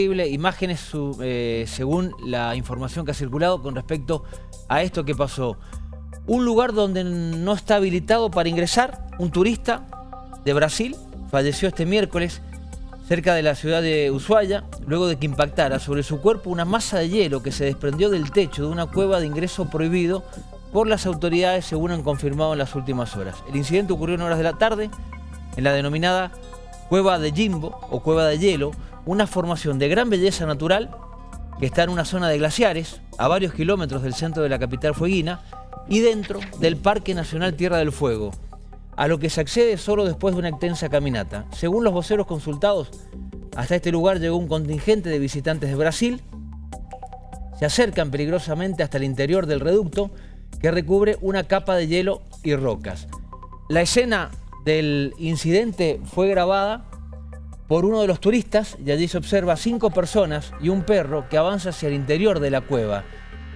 imágenes eh, según la información que ha circulado con respecto a esto que pasó. Un lugar donde no está habilitado para ingresar, un turista de Brasil falleció este miércoles cerca de la ciudad de Ushuaia, luego de que impactara sobre su cuerpo una masa de hielo que se desprendió del techo de una cueva de ingreso prohibido por las autoridades, según han confirmado en las últimas horas. El incidente ocurrió en horas de la tarde en la denominada Cueva de Jimbo o Cueva de Hielo, una formación de gran belleza natural que está en una zona de glaciares, a varios kilómetros del centro de la capital fueguina y dentro del Parque Nacional Tierra del Fuego, a lo que se accede solo después de una extensa caminata. Según los voceros consultados, hasta este lugar llegó un contingente de visitantes de Brasil, se acercan peligrosamente hasta el interior del reducto que recubre una capa de hielo y rocas. La escena del incidente fue grabada por uno de los turistas y allí se observa cinco personas y un perro que avanza hacia el interior de la cueva,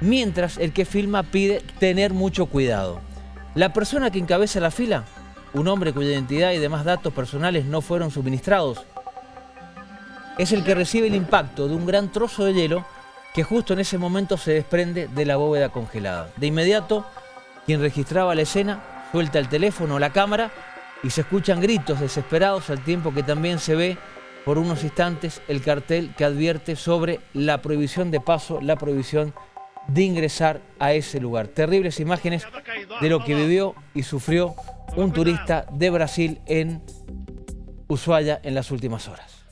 mientras el que filma pide tener mucho cuidado. La persona que encabeza la fila, un hombre cuya identidad y demás datos personales no fueron suministrados, es el que recibe el impacto de un gran trozo de hielo que justo en ese momento se desprende de la bóveda congelada. De inmediato, quien registraba la escena suelta el teléfono o la cámara y se escuchan gritos desesperados al tiempo que también se ve por unos instantes el cartel que advierte sobre la prohibición de paso, la prohibición de ingresar a ese lugar. Terribles imágenes de lo que vivió y sufrió un turista de Brasil en Ushuaia en las últimas horas.